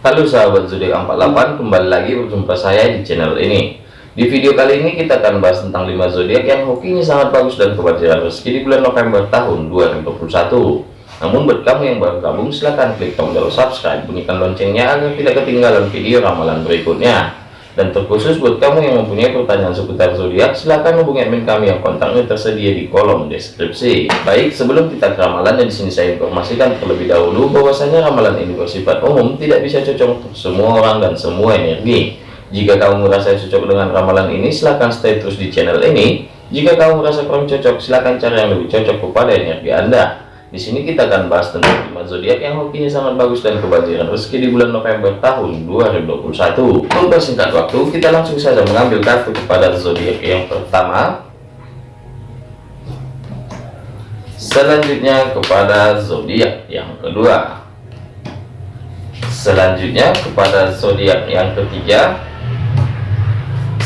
Halo sahabat zodiak 48 kembali lagi berjumpa saya di channel ini. Di video kali ini kita akan bahas tentang 5 zodiak yang hokinya sangat bagus dan kebajikan rezeki di bulan November tahun 2021 namun buat kamu yang baru gabung silahkan klik tombol subscribe bunyikan loncengnya agar tidak ketinggalan video ramalan berikutnya dan terkhusus buat kamu yang mempunyai pertanyaan seputar zodiak, silahkan hubungi admin kami yang kontaknya tersedia di kolom deskripsi. Baik, sebelum kita ke ramalan, di sini saya informasikan terlebih dahulu bahwasanya ramalan ini bersifat umum, tidak bisa cocok untuk semua orang dan semua energi. Jika kamu merasa cocok dengan ramalan ini, silahkan stay terus di channel ini. Jika kamu merasa kurang cocok, silahkan cari yang lebih cocok kepada energi Anda. Di sini kita akan bahas tentang lima zodiak yang hokinya sangat bagus dan kebajikan rezeki di bulan November tahun 2021. Untuk singkat waktu, kita langsung saja mengambil kartu kepada zodiak yang pertama. Selanjutnya kepada zodiak yang kedua. Selanjutnya kepada zodiak yang ketiga.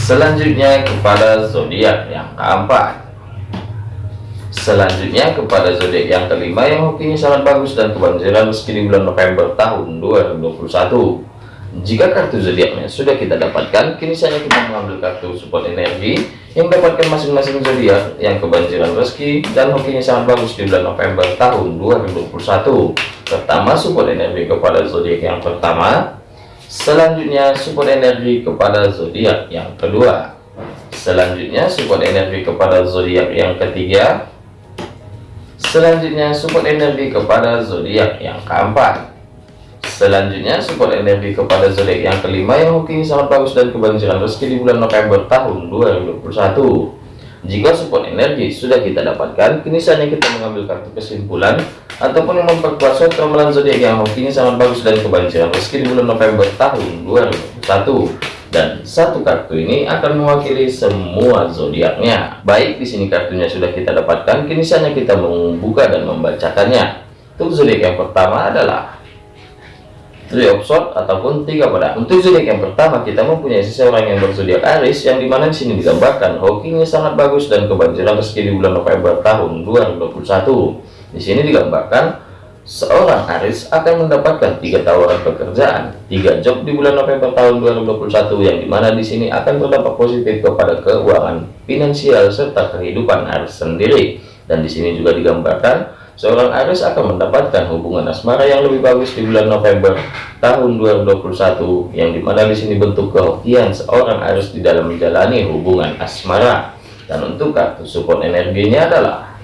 Selanjutnya kepada zodiak yang keempat selanjutnya kepada zodiak yang kelima yang hokinya sangat bagus dan kebanjiran meski di bulan November tahun 2021 jika kartu zodiaknya sudah kita dapatkan kini saatnya kita mengambil kartu support energi yang dapatkan masing-masing zodiak yang kebanjiran rezeki dan hokinya sangat bagus di bulan November tahun 2021 pertama support energi kepada zodiak yang pertama. Selanjutnya support energi kepada zodiak yang kedua. Selanjutnya support energi kepada zodiak yang ketiga Selanjutnya support energi kepada zodiak yang keempat. Selanjutnya support energi kepada zodiak yang kelima yang hoki sangat bagus dan kebanjiran rezeki di bulan November tahun 2021. Jika support energi sudah kita dapatkan, kini saatnya kita mengambil kartu kesimpulan ataupun yang memperkuat suatu ramalan zodiak yang hokinya sangat bagus dan kebanjiran rezeki di bulan November tahun 2021 dan satu kartu ini akan mewakili semua zodiaknya. Baik, di sini kartunya sudah kita dapatkan, kini saatnya kita membuka dan membacakannya. Untuk zodiak yang pertama adalah Three of Swords ataupun tiga pedang. Untuk zodiak yang pertama kita mempunyai seseorang yang berzodiak Aries yang di mana di sini digambarkan hokinya sangat bagus dan kebanjiran rezeki di bulan November tahun 2021. Di sini digambarkan seorang Aris akan mendapatkan tiga tawaran pekerjaan, tiga job di bulan November tahun 2021 yang di mana di sini akan berdampak positif kepada keuangan finansial serta kehidupan Aris sendiri. Dan di sini juga digambarkan seorang Aris akan mendapatkan hubungan asmara yang lebih bagus di bulan November tahun 2021 yang di mana di sini bentuk kehokian seorang Aris di dalam menjalani hubungan asmara. Dan untuk kartu support energinya adalah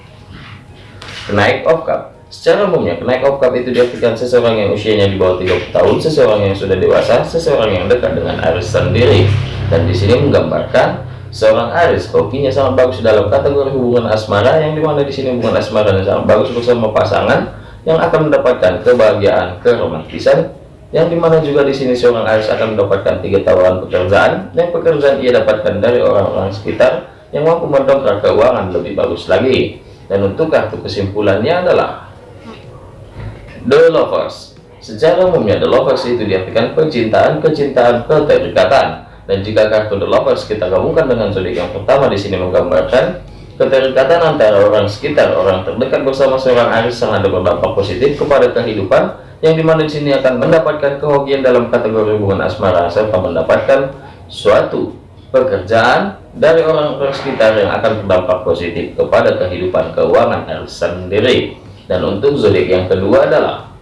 kenaik of cup Secara umumnya, kenaik oktav itu diartikan seseorang yang usianya di bawah 30 tahun, seseorang yang sudah dewasa, seseorang yang dekat dengan Aris sendiri. Dan di sini menggambarkan seorang Aris hokinya sangat bagus dalam kategori hubungan asmara, yang di mana di sini hubungan asmara yang sangat bagus bersama pasangan yang akan mendapatkan kebahagiaan, keromantisan, yang di mana juga di sini seorang Aris akan mendapatkan tiga tawaran pekerjaan, yang pekerjaan ia dapatkan dari orang-orang sekitar yang mampu mendongkrak keuangan lebih bagus lagi. Dan untuk kartu kesimpulannya adalah The Lovers Secara umumnya The Lovers itu diartikan percintaan, kecintaan, keterikatan. Dan jika kartu The Lovers kita gabungkan dengan zodiak yang pertama di sini menggambarkan keterikatan antara orang sekitar, orang terdekat bersama seorang Aris sangat berdampak positif kepada kehidupan yang di mana di sini akan mendapatkan kehokian dalam kategori hubungan asmara serta mendapatkan suatu pekerjaan dari orang-orang sekitar yang akan berdampak positif kepada kehidupan keuangan Aris sendiri dan untuk zodiak yang kedua adalah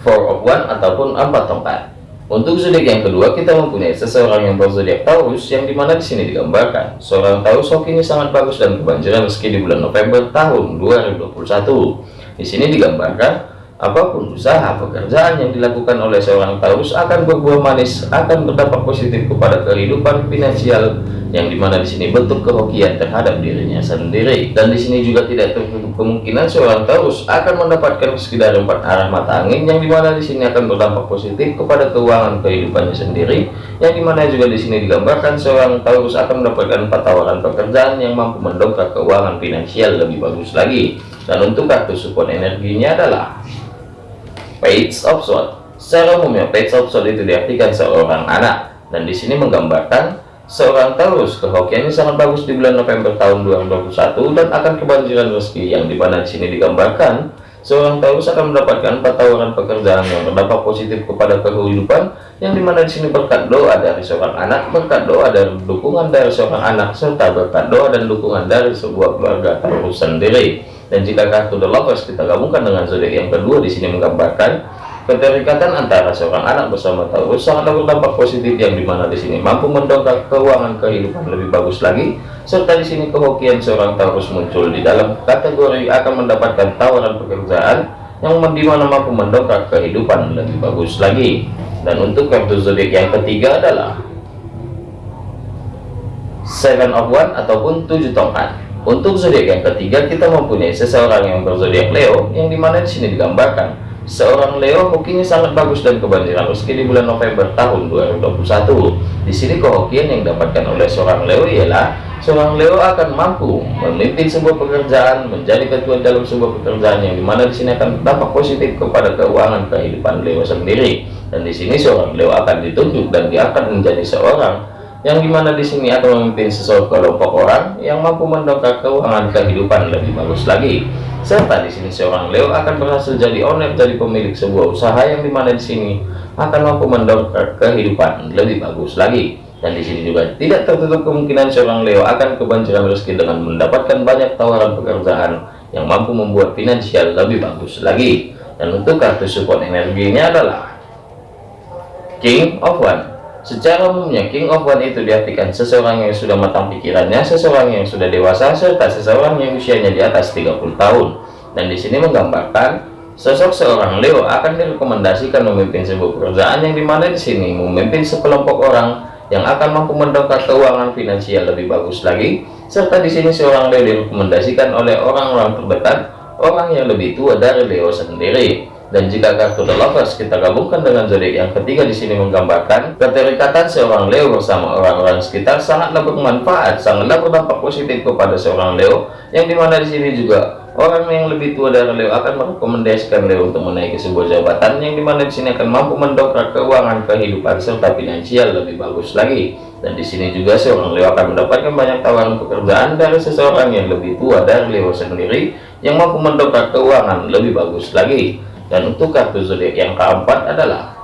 four of one ataupun empat tongkat untuk zodiak yang kedua kita mempunyai seseorang yang berzodiak Taurus yang di mana di sini digambarkan. Seorang Taurus hokinya sangat bagus dan kebanjiran rezeki di bulan November tahun 2021 di sini digambarkan Apa pun usaha pekerjaan yang dilakukan oleh seorang Taurus akan berbuah manis, akan berdampak positif kepada kehidupan finansial yang di mana di sini bentuk kehokian terhadap dirinya sendiri. Dan di sini juga tidak tertutup kemungkinan seorang Taurus akan mendapatkan sekitar empat arah mata angin yang di mana di sini akan berdampak positif kepada keuangan kehidupannya sendiri. Yang di mana juga di sini digambarkan seorang Taurus akan mendapatkan empat tawaran pekerjaan yang mampu mendongkrak keuangan finansial lebih bagus lagi. Dan untuk kartu support energinya adalah page of sword secara umumnya page of sword itu diartikan seorang anak dan di sini menggambarkan seorang Taurus kehokiannya sangat bagus di bulan November tahun 2021 dan akan kebanjiran rezeki yang di mana di sini digambarkan. Seorang Taurus akan mendapatkan empat tawaran pekerjaan yang berdampak positif kepada kehidupan yang di mana di sini berkat doa dari seorang anak berkat doa dan dukungan dari seorang anak serta berkat doa dan dukungan dari sebuah keluarga Taurus sendiri. Dan jika kartu The Lovers kita gabungkan dengan zodiak yang kedua di sini menggambarkan Keterikatan antara seorang anak bersama Taurus sangatlah berdampak positif yang di mana di sini. Mampu mendongkrak keuangan kehidupan lebih bagus lagi serta di sini kehokian seorang Taurus muncul di dalam kategori akan mendapatkan tawaran pekerjaan yang di mana mampu mendongkrak kehidupan lebih bagus lagi. Dan untuk kartu zodiak yang ketiga adalah Seven of One ataupun tujuh tongkat. Untuk zodiak yang ketiga kita mempunyai seseorang yang berzodiak Leo yang di mana di sini digambarkan Seorang Leo hokinya sangat bagus dan kebanjiran rezeki di bulan November tahun 2021. Di sini kehokian yang didapatkan oleh seorang Leo ialah seorang Leo akan mampu memimpin sebuah pekerjaan, menjadi ketua dalam sebuah pekerjaan yang di mana di sini akan berdampak positif kepada keuangan kehidupan Leo sendiri. Dan di sini seorang Leo akan ditunjuk dan dia akan menjadi seorang yang di mana di sini akan memimpin sesuatu kelompok orang yang mampu mendongkrak keuangan kehidupan lebih bagus lagi. Serta di sini seorang Leo akan berhasil jadi owner dari pemilik sebuah usaha yang di mana di sini akan mampu mendongkrak kehidupan lebih bagus lagi. Dan di sini juga tidak tertutup kemungkinan seorang Leo akan kebanjiran rezeki dengan mendapatkan banyak tawaran pekerjaan yang mampu membuat finansial lebih bagus lagi. Dan untuk kartu support energinya adalah King of One Secara umumnya, King of One itu diartikan seseorang yang sudah matang pikirannya, seseorang yang sudah dewasa, serta seseorang yang usianya di atas 30 tahun. Dan di sini menggambarkan sosok seorang Leo akan direkomendasikan memimpin sebuah pekerjaan yang di mana di sini memimpin sekelompok orang yang akan mampu mendongkrak keuangan finansial lebih bagus lagi. Serta di sini seorang Leo direkomendasikan oleh orang-orang terdekat, orang yang lebih tua dari Leo sendiri. Dan jika kartu The Lovers kita gabungkan dengan zodiak yang ketiga di sini menggambarkan keterikatan seorang Leo bersama orang-orang sekitar sangatlah bermanfaat, sangatlah berdampak positif kepada seorang Leo yang di mana di sini juga orang yang lebih tua dari Leo akan merekomendasikan Leo untuk menaiki sebuah jabatan yang di mana di sini akan mampu mendongkrak keuangan kehidupan serta finansial lebih bagus lagi. Dan di sini juga seorang Leo akan mendapatkan banyak tawaran pekerjaan dari seseorang yang lebih tua dari Leo sendiri yang mampu mendongkrak keuangan lebih bagus lagi dan untuk kartu zodiak yang keempat adalah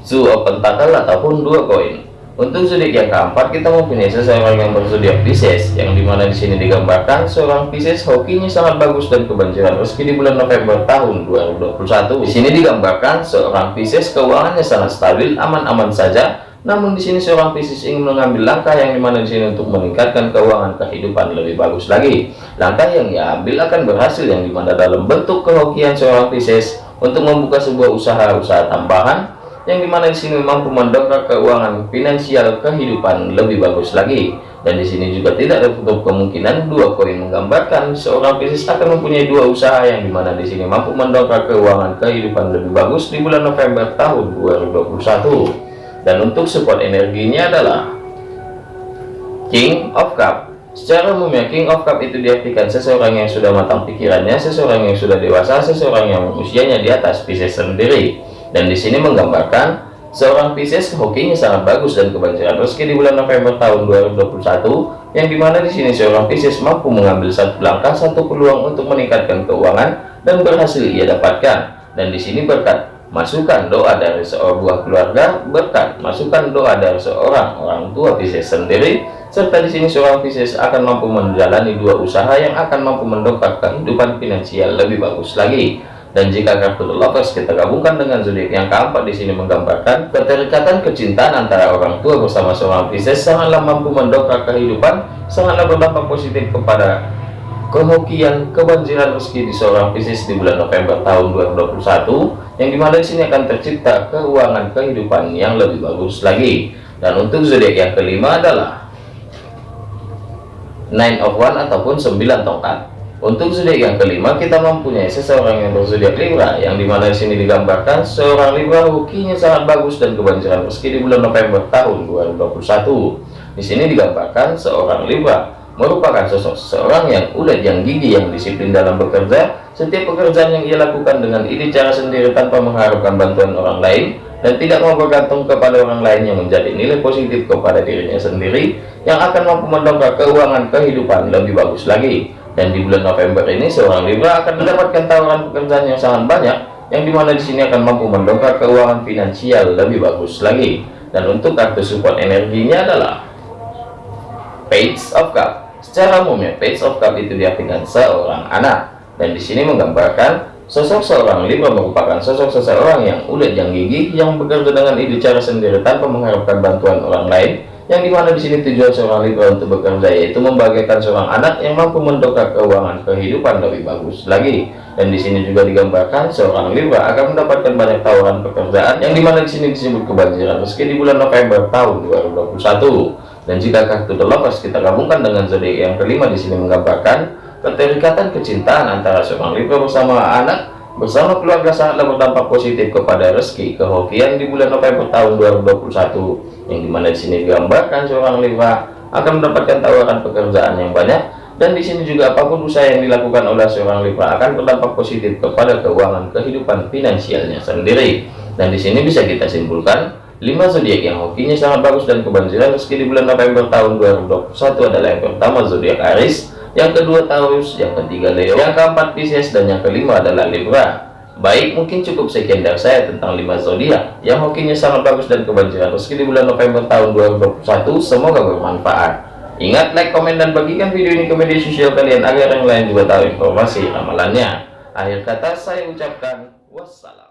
Zoo of ataupun dua koin. Untuk zodiak yang keempat kita mempunyai seseorang yang berzodiak Pisces yang di mana di sini digambarkan seorang Pisces hokinya sangat bagus dan kebanjiran rezeki di bulan November tahun 2021 di sini digambarkan seorang Pisces keuangannya sangat stabil aman-aman saja namun di sini seorang Pisces ingin mengambil langkah yang di mana di sini untuk meningkatkan keuangan kehidupan lebih bagus lagi. Langkah yang ia ambil akan berhasil yang di mana dalam bentuk kehokian seorang Pisces untuk membuka sebuah usaha-usaha tambahan yang di mana di sini mampu mendongkrak keuangan finansial kehidupan lebih bagus lagi. Dan di sini juga tidak tertutup kemungkinan dua koin menggambarkan seorang Pisces akan mempunyai dua usaha yang di mana di sini mampu mendongkrak keuangan kehidupan lebih bagus di bulan November tahun 2021 dan untuk support energinya adalah King of Cup. Secara umumnya King of Cup itu diartikan seseorang yang sudah matang pikirannya seseorang yang sudah dewasa seseorang yang usianya di atas Pisces sendiri. Dan di sini menggambarkan seorang Pisces hokinya sangat bagus dan kebanjiran rezeki di bulan November tahun 2021 yang di mana di sini seorang Pisces mampu mengambil satu langkah satu peluang untuk meningkatkan keuangan dan berhasil ia dapatkan. Dan di sini berkat Masukkan doa dari seorang buah keluarga berkat. Masukkan doa dari seorang orang tua Pisces sendiri serta di sini seorang Pisces akan mampu menjalani dua usaha yang akan mampu mendongkrak kehidupan finansial lebih bagus lagi. Dan jika kartu Lovers kita gabungkan dengan zodiak yang keempat di sini menggambarkan keterikatan kecintaan antara orang tua bersama seorang Pisces sangatlah mampu mendongkrak kehidupan sangatlah berdampak positif kepada kehokian kebanjiran rezeki di seorang Pisces di bulan November tahun 2021 yang di mana di sini akan tercipta keuangan kehidupan yang lebih bagus lagi. Dan untuk zodiak yang kelima adalah nine of one ataupun 9 tongkat. Untuk zodiak yang kelima kita mempunyai seseorang yang berzodiak Libra yang di mana di sini digambarkan seorang Libra. Hokinya sangat bagus dan kebanjiran rezeki di bulan November tahun 2021 di sini digambarkan seorang Libra merupakan sosok seorang yang ulet yang gigi yang disiplin dalam bekerja setiap pekerjaan yang ia lakukan dengan ide cara sendiri tanpa mengharapkan bantuan orang lain dan tidak mau bergantung kepada orang lain yang menjadi nilai positif kepada dirinya sendiri yang akan mampu mendongkrak keuangan kehidupan lebih bagus lagi Dan di bulan November ini seorang Libra akan mendapatkan tawaran pekerjaan yang sangat banyak yang di mana di sini akan mampu mendongkrak keuangan finansial lebih bagus lagi. Dan untuk kartu support energinya adalah Page of Cup. Secara umumnya Page of Cup itu diartikan seorang anak dan di sini menggambarkan Sosok seorang Libra merupakan sosok seseorang yang udah yang gigih, yang bekerja dengan ide cara sendiri tanpa mengharapkan bantuan orang lain, yang di mana di sini tujuan seorang Libra untuk bekerja yaitu membagikan seorang anak yang mampu mendongkrak keuangan kehidupan lebih bagus lagi. Dan di sini juga digambarkan seorang Libra akan mendapatkan banyak tawaran pekerjaan, yang di mana di sini disebut kebanjiran meski di bulan November tahun 2021. Dan jika kartu The Lovers kita gabungkan dengan zodiak yang kelima di sini menggambarkan Keterikatan kecintaan antara seorang Libra bersama anak bersama keluarga sangatlah berdampak positif kepada rezeki kehokian di bulan November tahun 2021 yang di mana di sini digambarkan seorang Libra akan mendapatkan tawaran pekerjaan yang banyak. Dan di sini juga apa pun usaha yang dilakukan oleh seorang Libra akan berdampak positif kepada keuangan kehidupan finansialnya sendiri. Dan di sini bisa kita simpulkan 5 zodiak yang hokinya sangat bagus dan kebanjiran rezeki di bulan November tahun 2021 adalah yang pertama zodiak Aries yang kedua Taurus, yang ketiga Leo, yang keempat Pisces, dan yang kelima adalah Libra. Baik, mungkin cukup sekian dari saya tentang 5 zodiak yang hokinya sangat bagus dan kebanjiran meski di bulan November tahun 2021. Semoga bermanfaat. Ingat, like, komen, dan bagikan video ini ke media sosial kalian agar yang lain juga tahu informasi ramalannya. Akhir kata saya ucapkan wassalam.